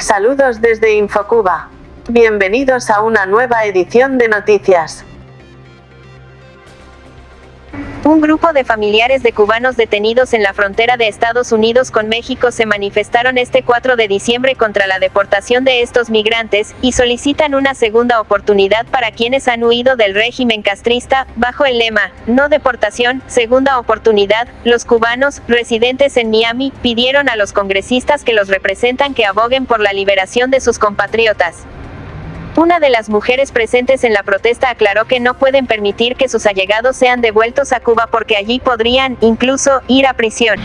Saludos desde Infocuba. Bienvenidos a una nueva edición de noticias. Un grupo de familiares de cubanos detenidos en la frontera de Estados Unidos con México se manifestaron este 4 de diciembre contra la deportación de estos migrantes, y solicitan una segunda oportunidad para quienes han huido del régimen castrista, bajo el lema, no deportación, segunda oportunidad. Los cubanos, residentes en Miami, pidieron a los congresistas que los representan que aboguen por la liberación de sus compatriotas. Una de las mujeres presentes en la protesta aclaró que no pueden permitir que sus allegados sean devueltos a Cuba porque allí podrían, incluso, ir a prisión.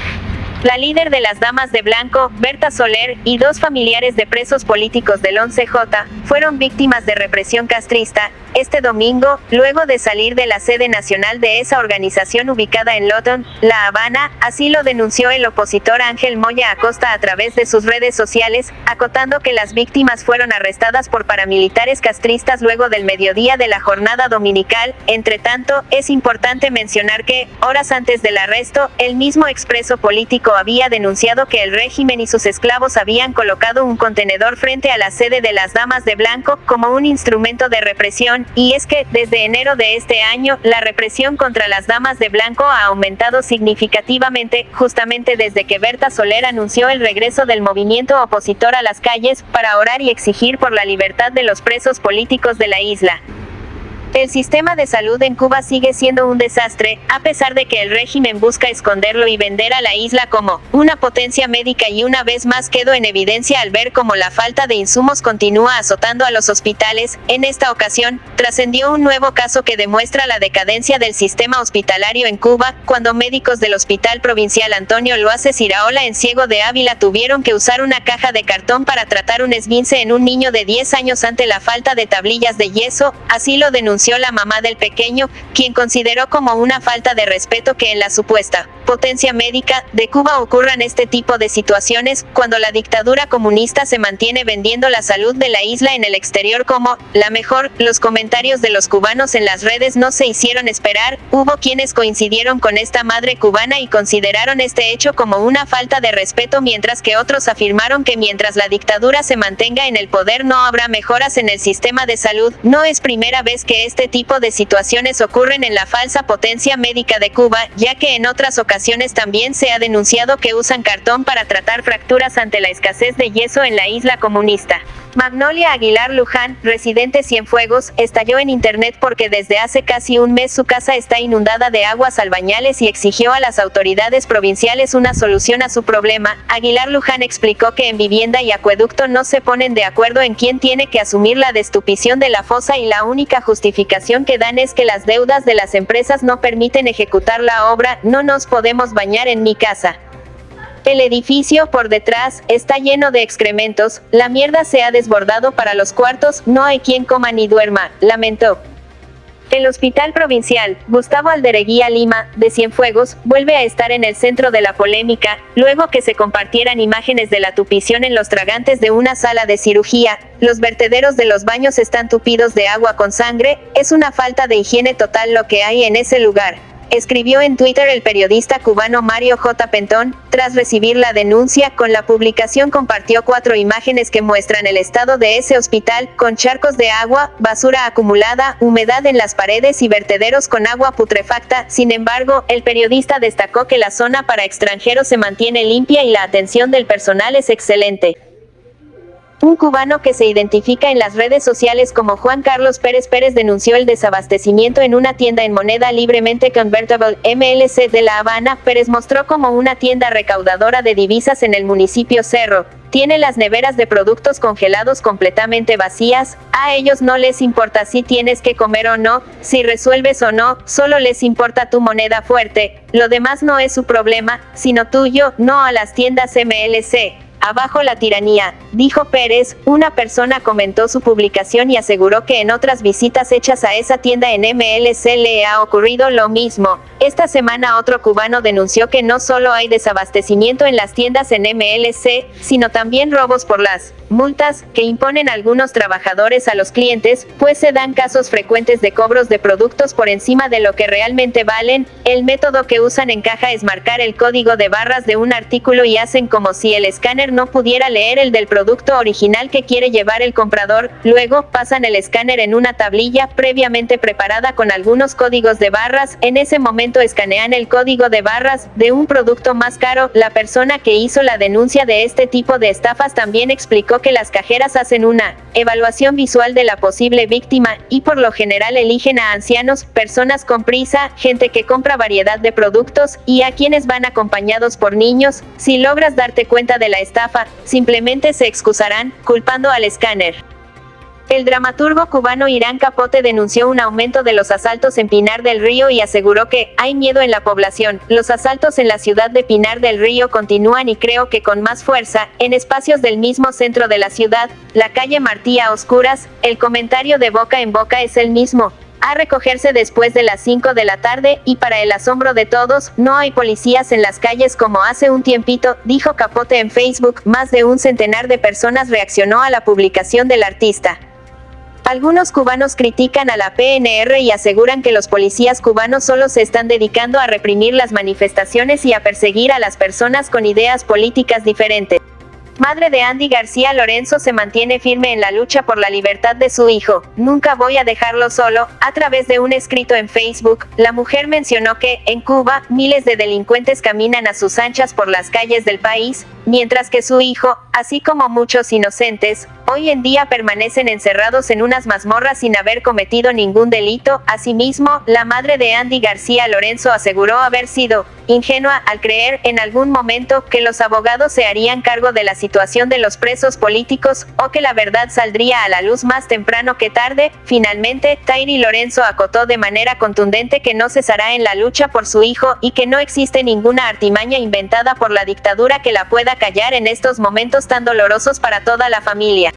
La líder de las Damas de Blanco, Berta Soler, y dos familiares de presos políticos del 11J, fueron víctimas de represión castrista, este domingo, luego de salir de la sede nacional de esa organización ubicada en Lawton, La Habana, así lo denunció el opositor Ángel Moya Acosta a través de sus redes sociales, acotando que las víctimas fueron arrestadas por paramilitares castristas luego del mediodía de la jornada dominical. Entre tanto, es importante mencionar que, horas antes del arresto, el mismo expreso político había denunciado que el régimen y sus esclavos habían colocado un contenedor frente a la sede de las Damas de Blanco, como un instrumento de represión, y es que, desde enero de este año, la represión contra las damas de blanco ha aumentado significativamente, justamente desde que Berta Soler anunció el regreso del movimiento opositor a las calles, para orar y exigir por la libertad de los presos políticos de la isla. El sistema de salud en Cuba sigue siendo un desastre, a pesar de que el régimen busca esconderlo y vender a la isla como una potencia médica y una vez más quedó en evidencia al ver cómo la falta de insumos continúa azotando a los hospitales. En esta ocasión, trascendió un nuevo caso que demuestra la decadencia del sistema hospitalario en Cuba, cuando médicos del Hospital Provincial Antonio Loace Iraola en Ciego de Ávila tuvieron que usar una caja de cartón para tratar un esguince en un niño de 10 años ante la falta de tablillas de yeso, así lo denunció la mamá del pequeño, quien consideró como una falta de respeto que en la supuesta potencia médica de Cuba ocurran este tipo de situaciones, cuando la dictadura comunista se mantiene vendiendo la salud de la isla en el exterior como la mejor. Los comentarios de los cubanos en las redes no se hicieron esperar, hubo quienes coincidieron con esta madre cubana y consideraron este hecho como una falta de respeto mientras que otros afirmaron que mientras la dictadura se mantenga en el poder no habrá mejoras en el sistema de salud. No es primera vez que este tipo de situaciones ocurren en la falsa potencia médica de Cuba, ya que en otras ocasiones también se ha denunciado que usan cartón para tratar fracturas ante la escasez de yeso en la isla comunista. Magnolia Aguilar Luján, residente Cienfuegos, estalló en internet porque desde hace casi un mes su casa está inundada de aguas albañales y exigió a las autoridades provinciales una solución a su problema. Aguilar Luján explicó que en vivienda y acueducto no se ponen de acuerdo en quién tiene que asumir la destupición de la fosa y la única justificación que dan es que las deudas de las empresas no permiten ejecutar la obra, no nos podemos bañar en mi casa. El edificio, por detrás, está lleno de excrementos, la mierda se ha desbordado para los cuartos, no hay quien coma ni duerma, lamentó. El Hospital Provincial, Gustavo Aldereguía Lima, de Cienfuegos, vuelve a estar en el centro de la polémica, luego que se compartieran imágenes de la tupición en los tragantes de una sala de cirugía, los vertederos de los baños están tupidos de agua con sangre, es una falta de higiene total lo que hay en ese lugar escribió en Twitter el periodista cubano Mario J. Pentón, tras recibir la denuncia, con la publicación compartió cuatro imágenes que muestran el estado de ese hospital, con charcos de agua, basura acumulada, humedad en las paredes y vertederos con agua putrefacta, sin embargo, el periodista destacó que la zona para extranjeros se mantiene limpia y la atención del personal es excelente. Un cubano que se identifica en las redes sociales como Juan Carlos Pérez Pérez denunció el desabastecimiento en una tienda en moneda libremente convertible MLC de La Habana. Pérez mostró como una tienda recaudadora de divisas en el municipio Cerro. Tiene las neveras de productos congelados completamente vacías, a ellos no les importa si tienes que comer o no, si resuelves o no, solo les importa tu moneda fuerte, lo demás no es su problema, sino tuyo, no a las tiendas MLC. Abajo la tiranía, dijo Pérez, una persona comentó su publicación y aseguró que en otras visitas hechas a esa tienda en MLC le ha ocurrido lo mismo. Esta semana otro cubano denunció que no solo hay desabastecimiento en las tiendas en MLC, sino también robos por las multas que imponen algunos trabajadores a los clientes, pues se dan casos frecuentes de cobros de productos por encima de lo que realmente valen. El método que usan en caja es marcar el código de barras de un artículo y hacen como si el escáner no pudiera leer el del producto original que quiere llevar el comprador, luego, pasan el escáner en una tablilla previamente preparada con algunos códigos de barras, en ese escanean el código de barras de un producto más caro, la persona que hizo la denuncia de este tipo de estafas también explicó que las cajeras hacen una evaluación visual de la posible víctima, y por lo general eligen a ancianos, personas con prisa, gente que compra variedad de productos, y a quienes van acompañados por niños, si logras darte cuenta de la estafa, simplemente se excusarán, culpando al escáner. El dramaturgo cubano Irán Capote denunció un aumento de los asaltos en Pinar del Río y aseguró que hay miedo en la población. Los asaltos en la ciudad de Pinar del Río continúan y creo que con más fuerza, en espacios del mismo centro de la ciudad, la calle Martí a oscuras, el comentario de boca en boca es el mismo, a recogerse después de las 5 de la tarde, y para el asombro de todos, no hay policías en las calles como hace un tiempito, dijo Capote en Facebook, más de un centenar de personas reaccionó a la publicación del artista. Algunos cubanos critican a la PNR y aseguran que los policías cubanos solo se están dedicando a reprimir las manifestaciones y a perseguir a las personas con ideas políticas diferentes. Madre de Andy García Lorenzo se mantiene firme en la lucha por la libertad de su hijo. Nunca voy a dejarlo solo. A través de un escrito en Facebook, la mujer mencionó que, en Cuba, miles de delincuentes caminan a sus anchas por las calles del país, mientras que su hijo, así como muchos inocentes, hoy en día permanecen encerrados en unas mazmorras sin haber cometido ningún delito. Asimismo, la madre de Andy García Lorenzo aseguró haber sido ingenua al creer en algún momento que los abogados se harían cargo de la situación de los presos políticos o que la verdad saldría a la luz más temprano que tarde. Finalmente, Tairi Lorenzo acotó de manera contundente que no cesará en la lucha por su hijo y que no existe ninguna artimaña inventada por la dictadura que la pueda callar en estos momentos tan dolorosos para toda la familia.